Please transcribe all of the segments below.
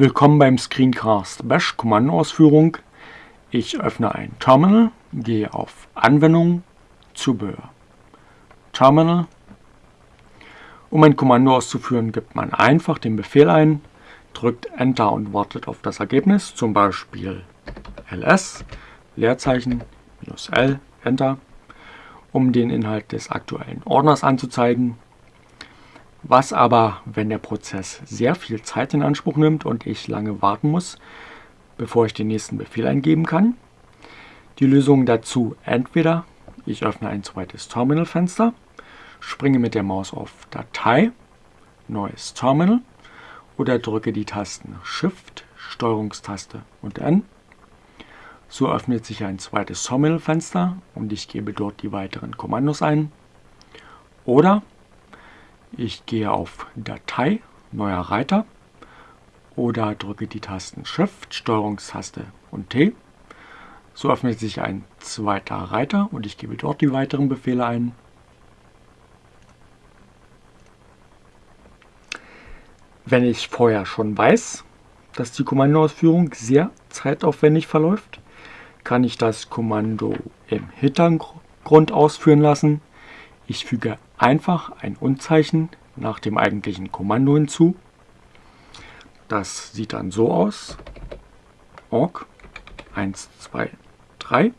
Willkommen beim Screencast Bash Kommandoausführung. Ich öffne ein Terminal, gehe auf Anwendung, Zubehör. Terminal. Um ein Kommando auszuführen, gibt man einfach den Befehl ein, drückt Enter und wartet auf das Ergebnis, zum Beispiel ls, Leerzeichen, minus L, Enter, um den Inhalt des aktuellen Ordners anzuzeigen was aber, wenn der Prozess sehr viel Zeit in Anspruch nimmt und ich lange warten muss, bevor ich den nächsten Befehl eingeben kann. Die Lösung dazu entweder ich öffne ein zweites Terminalfenster, springe mit der Maus auf Datei, Neues Terminal oder drücke die Tasten Shift, Steuerungstaste und N. So öffnet sich ein zweites Terminalfenster und ich gebe dort die weiteren Kommandos ein. Oder ich gehe auf Datei, neuer Reiter oder drücke die Tasten Shift, Steuerungstaste und T. So öffnet sich ein zweiter Reiter und ich gebe dort die weiteren Befehle ein. Wenn ich vorher schon weiß, dass die Kommandoausführung sehr zeitaufwendig verläuft, kann ich das Kommando im Hintergrund ausführen lassen. Ich füge einfach ein Unzeichen nach dem eigentlichen Kommando hinzu. Das sieht dann so aus. org 1, 2, 3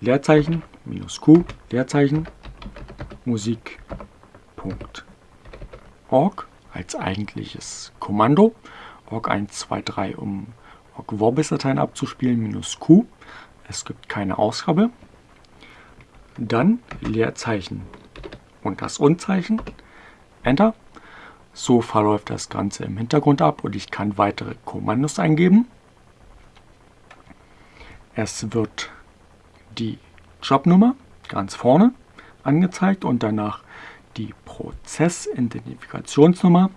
Leerzeichen minus q Leerzeichen Musik.org als eigentliches Kommando. org 1, 2, 3 um org Vorbis-Dateien abzuspielen minus q. Es gibt keine Ausgabe. Dann Leerzeichen und das Unzeichen. Enter. So verläuft das Ganze im Hintergrund ab und ich kann weitere Kommandos eingeben. Es wird die Jobnummer ganz vorne angezeigt und danach die Prozessidentifikationsnummer.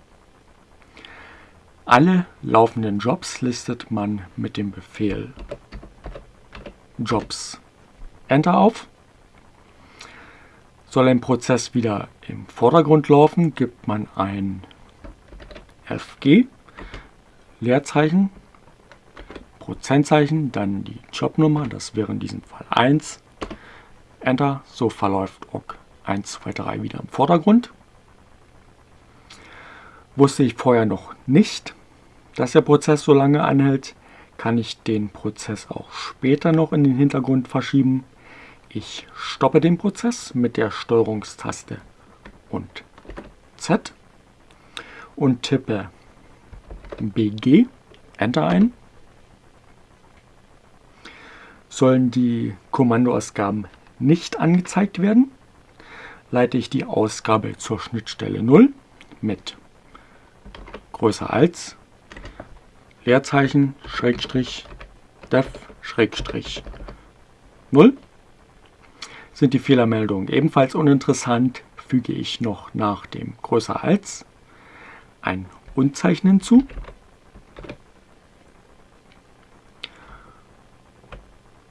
Alle laufenden Jobs listet man mit dem Befehl Jobs Enter auf. Soll ein Prozess wieder im Vordergrund laufen, gibt man ein FG, Leerzeichen, Prozentzeichen, dann die Jobnummer, das wäre in diesem Fall 1, Enter, so verläuft OC 1, 2, 3 wieder im Vordergrund. Wusste ich vorher noch nicht, dass der Prozess so lange anhält, kann ich den Prozess auch später noch in den Hintergrund verschieben. Ich stoppe den Prozess mit der Steuerungstaste und Z und tippe BG, Enter ein. Sollen die Kommandoausgaben nicht angezeigt werden, leite ich die Ausgabe zur Schnittstelle 0 mit größer als Leerzeichen Schrägstrich def Schrägstrich 0 sind die Fehlermeldungen. Ebenfalls uninteressant, füge ich noch nach dem größer als ein Unzeichen hinzu.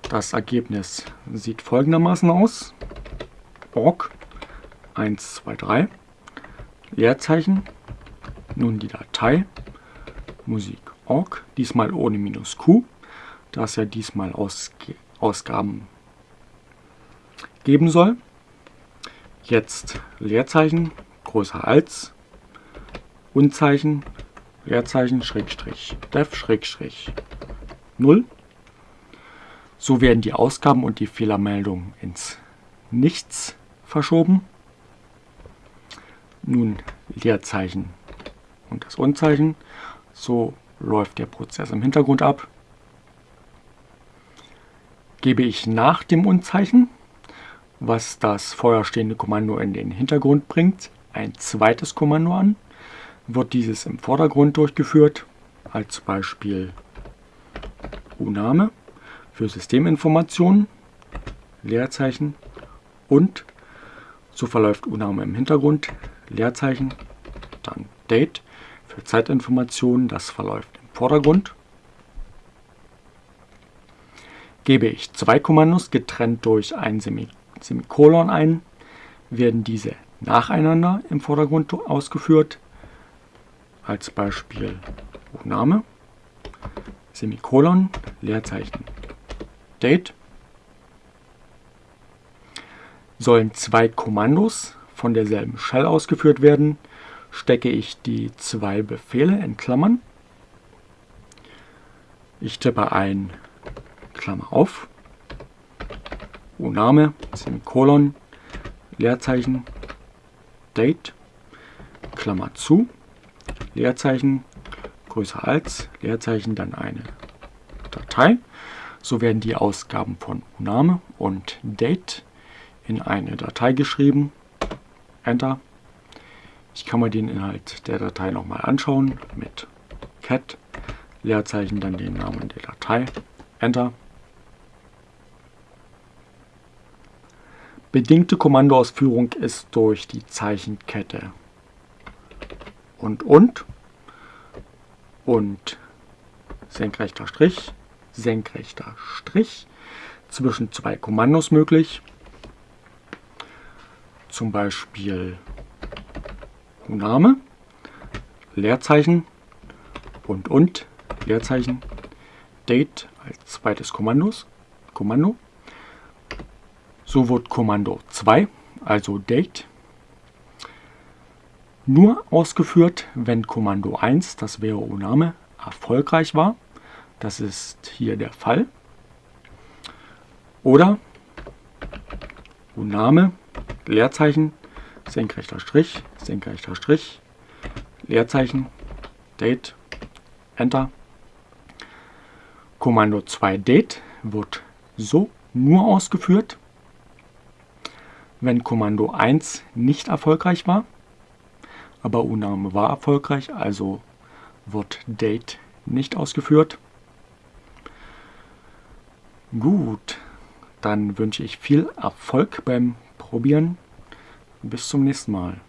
Das Ergebnis sieht folgendermaßen aus. org 1, 2, 3 Leerzeichen, nun die Datei. Musik.org, diesmal ohne minus q, da es ja diesmal Ausg Ausgaben geben soll. Jetzt Leerzeichen größer als Unzeichen Leerzeichen Schrägstrich def Schrägstrich 0. So werden die Ausgaben und die Fehlermeldungen ins Nichts verschoben. Nun Leerzeichen und das Unzeichen. So läuft der Prozess im Hintergrund ab. Gebe ich nach dem Unzeichen was das vorher stehende Kommando in den Hintergrund bringt, ein zweites Kommando an, wird dieses im Vordergrund durchgeführt, als Beispiel UNAME für Systeminformationen, Leerzeichen und so verläuft UNAME im Hintergrund, Leerzeichen, dann Date für Zeitinformationen, das verläuft im Vordergrund. Gebe ich zwei Kommandos getrennt durch ein Semikolon Semikolon ein, werden diese nacheinander im Vordergrund ausgeführt. als Beispiel Name, Semikolon, Leerzeichen, Date. Sollen zwei Kommandos von derselben Shell ausgeführt werden, stecke ich die zwei Befehle in Klammern. Ich tippe ein Klammer auf, Name, Semikolon, Leerzeichen, Date, Klammer zu, Leerzeichen, größer als, Leerzeichen, dann eine Datei. So werden die Ausgaben von Name und Date in eine Datei geschrieben. Enter. Ich kann mir den Inhalt der Datei nochmal anschauen mit cat, Leerzeichen, dann den Namen der Datei. Enter. Bedingte Kommandoausführung ist durch die Zeichenkette und und und senkrechter Strich, senkrechter Strich zwischen zwei Kommandos möglich. Zum Beispiel Name, Leerzeichen und und Leerzeichen, Date als zweites Kommandos, Kommando. So wird Kommando 2, also Date, nur ausgeführt, wenn Kommando 1, das wäre Oname, erfolgreich war. Das ist hier der Fall. Oder Oname, Leerzeichen, senkrechter Strich, senkrechter Strich, Leerzeichen, Date, Enter. Kommando 2 Date wird so nur ausgeführt, wenn Kommando 1 nicht erfolgreich war aber UNAME war erfolgreich, also wird Date nicht ausgeführt. Gut, dann wünsche ich viel Erfolg beim Probieren. Bis zum nächsten Mal.